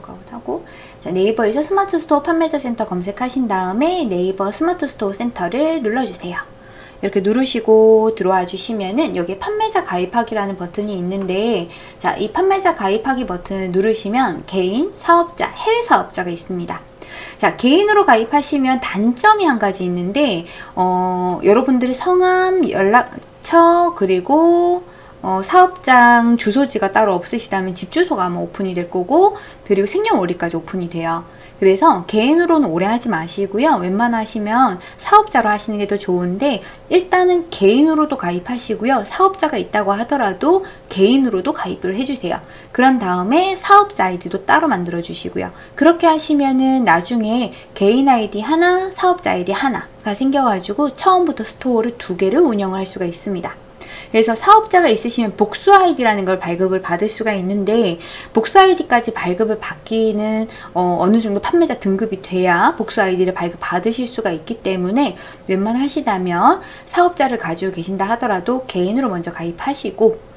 로그아웃 하고 자, 네이버에서 스마트 스토어 판매자 센터 검색하신 다음에 네이버 스마트 스토어 센터를 눌러주세요. 이렇게 누르시고 들어와 주시면은 여기 판매자 가입하기라는 버튼이 있는데 자, 이 판매자 가입하기 버튼을 누르시면 개인, 사업자, 해외 사업자가 있습니다. 자, 개인으로 가입하시면 단점이 한 가지 있는데 어, 여러분들의 성함, 연락처, 그리고 어, 사업장 주소지가 따로 없으시다면 집 주소가 아마 오픈이 될 거고 그리고 생년월일까지 오픈이 돼요. 그래서 개인으로는 오래 하지 마시고요. 웬만하시면 사업자로 하시는 게 더 좋은데 일단은 개인으로도 가입하시고요. 사업자가 있다고 하더라도 개인으로도 가입을 해주세요. 그런 다음에 사업자 아이디도 따로 만들어 주시고요. 그렇게 하시면은 나중에 개인 아이디 하나, 사업자 아이디 하나가 생겨가지고 처음부터 스토어를 두 개를 운영을 할 수가 있습니다. 그래서 사업자가 있으시면 복수 아이디라는 걸 발급을 받을 수가 있는데 복수 아이디까지 발급을 받기는 어, 느 정도 판매자 등급이 돼야 복수 아이디를 발급 받으실 수가 있기 때문에 웬만하시다면 사업자를 가지고 계신다 하더라도 개인으로 먼저 가입하시고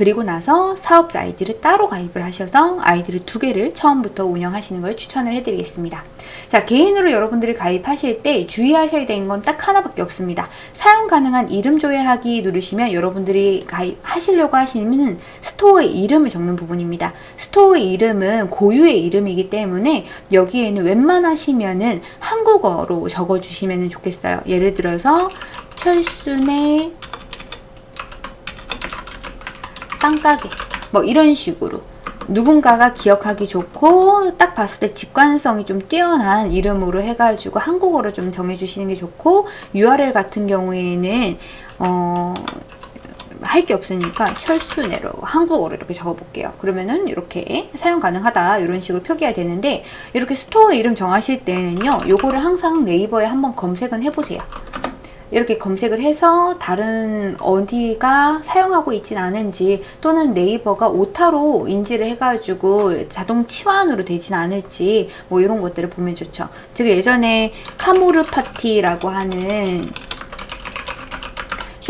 그리고 나서 사업자 아이디를 따로 가입을 하셔서 아이디를 두 개를 처음부터 운영하시는 걸 추천을 해드리겠습니다. 자, 개인으로 여러분들이 가입하실 때 주의하셔야 되는 건 딱 하나밖에 없습니다. 사용 가능한 이름 조회하기 누르시면 여러분들이 가입하시려고 하시는 스토어의 이름을 적는 부분입니다. 스토어의 이름은 고유의 이름이기 때문에 여기에는 웬만하시면은 한국어로 적어주시면 좋겠어요. 예를 들어서 철순의 빵가게 뭐 이런 식으로 누군가가 기억하기 좋고 딱 봤을 때 직관성이 좀 뛰어난 이름으로 해가지고 한국어로 좀 정해주시는 게 좋고 URL 같은 경우에는 어, 할 게 없으니까 철수네로 한국어로 이렇게 적어볼게요. 그러면은 이렇게 사용 가능하다 이런 식으로 표기가 되는데 이렇게 스토어 이름 정하실 때는요. 요거를 항상 네이버에 한번 검색은 해보세요. 이렇게 검색을 해서 다른 어디가 사용하고 있진 않은지 또는 네이버가 오타로 인지를 해가지고 자동 치환으로 되진 않을지 뭐 이런 것들을 보면 좋죠. 제가 예전에 카모르 파티라고 하는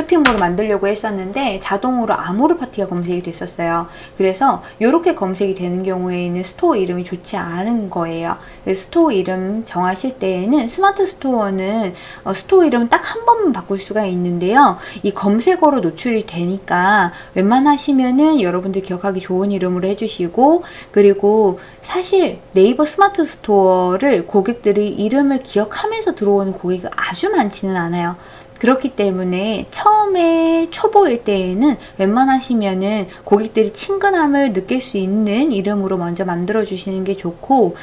쇼핑몰을 만들려고 했었는데 자동으로 아모르 파티가 검색이 됐었어요. 그래서 이렇게 검색이 되는 경우에는 스토어 이름이 좋지 않은 거예요. 스토어 이름 정하실 때에는 스마트 스토어는 어, 스토어 이름 딱 한 번만 바꿀 수가 있는데요. 이 검색어로 노출이 되니까 웬만하시면은 여러분들 기억하기 좋은 이름으로 해주시고 그리고 사실 네이버 스마트 스토어를 고객들이 이름을 기억하면서 들어오는 고객이 아주 많지는 않아요. 그렇기 때문에 처음에 초보일 때에는 웬만하시면은 고객들이 친근함을 느낄 수 있는 이름으로 먼저 만들어 주시는 게 좋고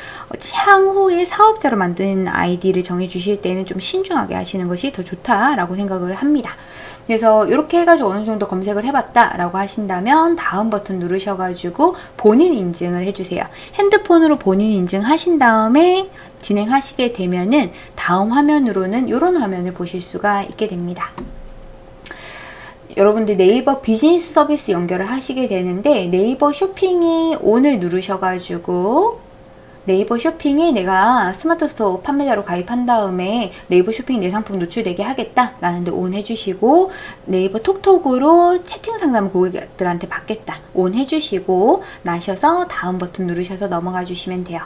향후에 사업자로 만든 아이디를 정해 주실 때는 좀 신중하게 하시는 것이 더 좋다라고 생각을 합니다. 그래서 이렇게 해가지고 어느 정도 검색을 해봤다 라고 하신다면 다음 버튼 누르셔가지고 본인 인증을 해주세요. 핸드폰으로 본인 인증 하신 다음에 진행하시게 되면은 다음 화면으로는 이런 화면을 보실 수가 있게 됩니다. 여러분들 네이버 비즈니스 서비스 연결을 하시게 되는데 네이버 쇼핑에 on을 누르셔가지고 네이버 쇼핑에 내가 스마트 스토어 판매자로 가입한 다음에 네이버 쇼핑 내 상품 노출되게 하겠다 라는 데 on 해주시고 네이버 톡톡으로 채팅 상담 고객들한테 받겠다. on 해주시고 나셔서 다음 버튼 누르셔서 넘어가 주시면 돼요.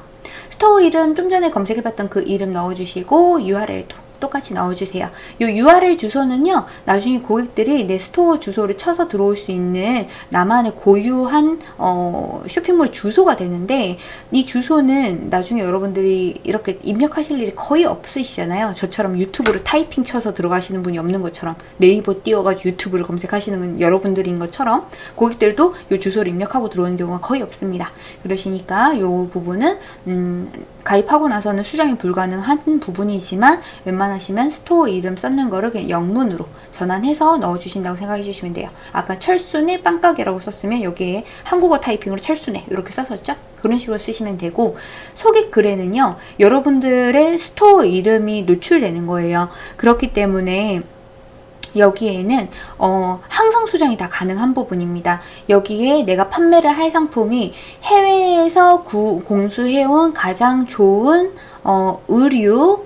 스토어 이름 좀 전에 검색해봤던 그 이름 넣어주시고 URL도 똑같이 넣어주세요. 이 URL 주소는요. 나중에 고객들이 내 스토어 주소를 쳐서 들어올 수 있는 나만의 고유한 어, 쇼핑몰 주소가 되는데 이 주소는 나중에 여러분들이 이렇게 입력하실 일이 거의 없으시잖아요. 저처럼 유튜브를 타이핑 쳐서 들어가시는 분이 없는 것처럼 네이버 띄워가지고 유튜브를 검색하시는 여러분들인 것처럼 고객들도 이 주소를 입력하고 들어오는 경우가 거의 없습니다. 그러시니까 이 부분은 음, 가입하고 나서는 수정이 불가능한 부분이지만 웬만하시면 스토어 이름 썼는 거를 그냥 영문으로 전환해서 넣어주신다고 생각해 주시면 돼요. 아까 철순의 빵가게라고 썼으면 여기에 한국어 타이핑으로 철순의 이렇게 썼었죠? 그런 식으로 쓰시면 되고 소개 글에는요. 여러분들의 스토어 이름이 노출되는 거예요. 그렇기 때문에 여기에는 어, 항상 수정이 다 가능한 부분입니다. 여기에 내가 판매를 할 상품이 해외에서 구, 공수해온 가장 좋은 어, 의류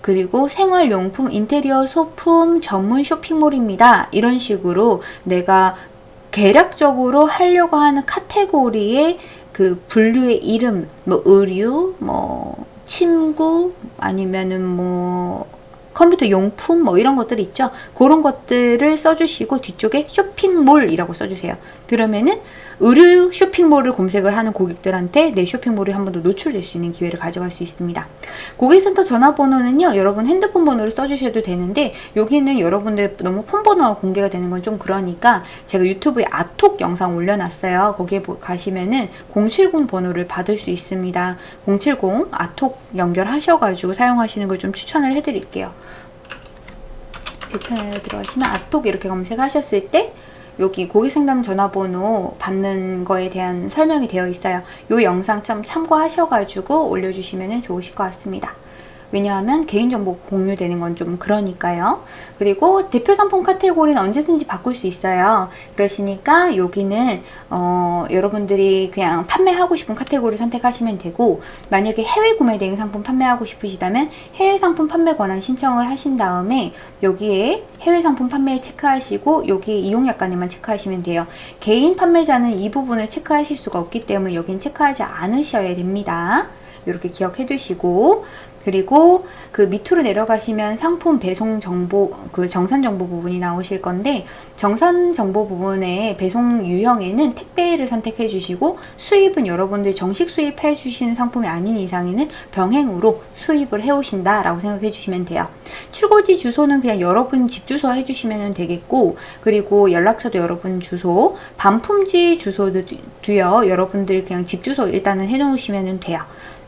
그리고 생활용품, 인테리어 소품 전문 쇼핑몰입니다. 이런 식으로 내가 계략적으로 하려고 하는 카테고리에 그 분류의 이름, 뭐 의류, 뭐 침구 아니면은 뭐 컴퓨터 용품 뭐 이런 것들 있죠. 그런 것들을 써주시고 뒤쪽에 쇼핑몰이라고 써주세요. 그러면은 의류 쇼핑몰을 검색을 하는 고객들한테 내 쇼핑몰이 한 번 더 노출될 수 있는 기회를 가져갈 수 있습니다. 고객센터 전화번호는요. 여러분 핸드폰 번호를 써주셔도 되는데 여기는 여러분들 너무 폰 번호가 공개가 되는 건 좀 그러니까 제가 유튜브에 아톡 영상 올려놨어요. 거기에 가시면은 070 번호를 받을 수 있습니다. 070 아톡 연결하셔가지고 사용하시는 걸 좀 추천을 해드릴게요. 제 채널에 들어가시면 아톡 이렇게 검색하셨을 때 여기 고객상담 전화번호 받는 거에 대한 설명이 되어 있어요. 이 영상 좀 참고하셔가지고 올려주시면 좋으실 것 같습니다. 왜냐하면 개인정보 공유되는 건 좀 그러니까요. 그리고 대표 상품 카테고리는 언제든지 바꿀 수 있어요. 그러시니까 여기는 어, 여러분들이 그냥 판매하고 싶은 카테고리 선택하시면 되고 만약에 해외 구매 대행 상품 판매하고 싶으시다면 해외 상품 판매 권한 신청을 하신 다음에 여기에 해외 상품 판매 체크하시고 여기에 이용 약관에만 체크하시면 돼요. 개인 판매자는 이 부분을 체크하실 수가 없기 때문에 여긴 체크하지 않으셔야 됩니다. 이렇게 기억해 두시고 그리고 그 밑으로 내려가시면 상품 배송 정보, 그 정산 정보 부분이 나오실 건데 정산 정보 부분에 배송 유형에는 택배를 선택해 주시고 수입은 여러분들 정식 수입해 주시는 상품이 아닌 이상에는 병행으로 수입을 해 오신다 라고 생각해 주시면 돼요. 출고지 주소는 그냥 여러분 집 주소 해 주시면 되겠고 그리고 연락처도 여러분 주소 반품지 주소도요 여러분들 그냥 집 주소 일단은 해 놓으시면 돼요.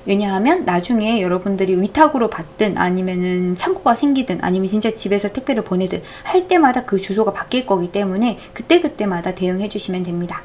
왜냐하면 나중에 여러분들이 위탁으로 받든 아니면은 창고가 생기든 아니면 진짜 집에서 택배를 보내든 할 때마다 그 주소가 바뀔 거기 때문에 그때그때마다 대응해 주시면 됩니다.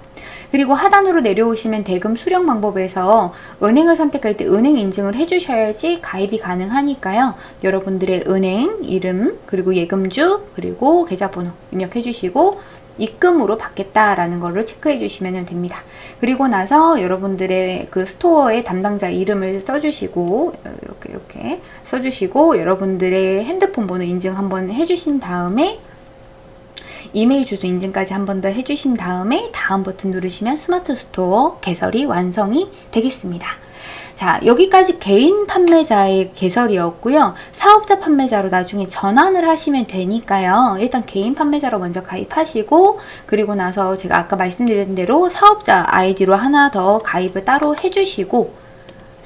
그리고 하단으로 내려오시면 대금 수령 방법에서 은행을 선택할 때 은행 인증을 해주셔야지 가입이 가능하니까요. 여러분들의 은행 이름 그리고 예금주 그리고 계좌번호 입력해 주시고 입금으로 받겠다라는 거를 체크해 주시면 됩니다. 그리고 나서 여러분들의 그 스토어의 담당자 이름을 써주시고 이렇게 이렇게 써주시고 여러분들의 핸드폰 번호 인증 한번 해주신 다음에 이메일 주소 인증까지 한 번 더 해주신 다음에 다음 버튼 누르시면 스마트 스토어 개설이 완성이 되겠습니다. 자 여기까지 개인 판매자의 개설이었고요. 사업자 판매자로 나중에 전환을 하시면 되니까요. 일단 개인 판매자로 먼저 가입하시고 그리고 나서 제가 아까 말씀드린 대로 사업자 아이디로 하나 더 가입을 따로 해주시고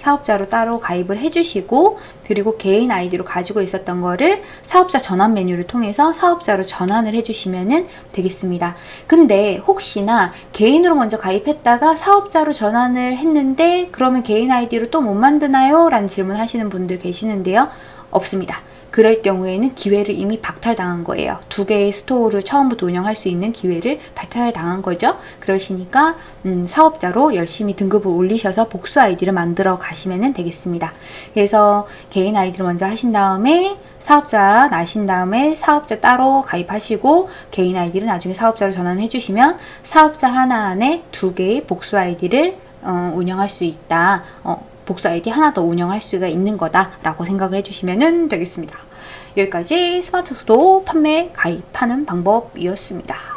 사업자로 따로 가입을 해주시고 그리고 개인 아이디로 가지고 있었던 거를 사업자 전환 메뉴를 통해서 사업자로 전환을 해주시면 되겠습니다. 근데 혹시나 개인으로 먼저 가입했다가 사업자로 전환을 했는데 그러면 개인 아이디로 또 못 만드나요? 라는 질문 하시는 분들 계시는데요. 없습니다. 그럴 경우에는 기회를 이미 박탈당한 거예요. 두 개의 스토어를 처음부터 운영할 수 있는 기회를 박탈당한 거죠. 그러시니까 음, 사업자로 열심히 등급을 올리셔서 복수 아이디를 만들어 가시면 되겠습니다. 그래서 개인 아이디를 먼저 하신 다음에 사업자 나신 다음에 사업자 따로 가입하시고 개인 아이디를 나중에 사업자로 전환해 주시면 사업자 하나 안에 두 개의 복수 아이디를 어, 운영할 수 있다. 어, 복수 아이디 하나 더 운영할 수가 있는 거다라고 생각을 해주시면 되겠습니다. 여기까지 스마트 수도 판매 가입하는 방법이었습니다.